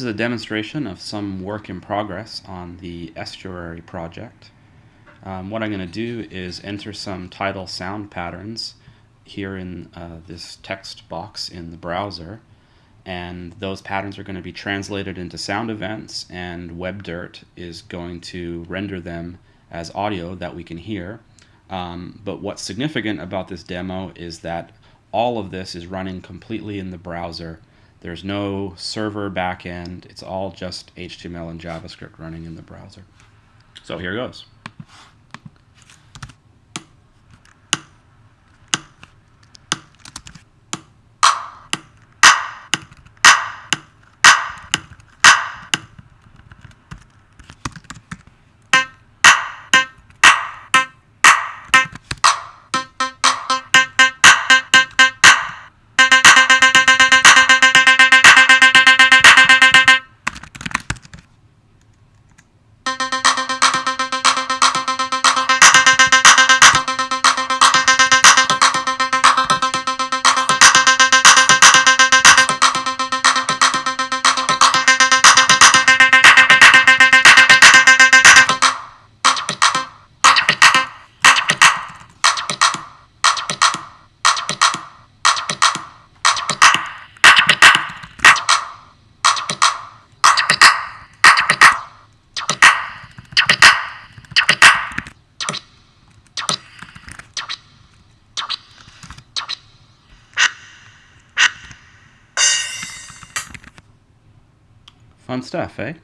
This is a demonstration of some work in progress on the estuary project. Um, what I'm going to do is enter some tidal sound patterns here in uh, this text box in the browser and those patterns are going to be translated into sound events and WebDirt is going to render them as audio that we can hear. Um, but what's significant about this demo is that all of this is running completely in the browser there's no server backend. It's all just HTML and JavaScript running in the browser. So here it goes. Fun stuff, eh?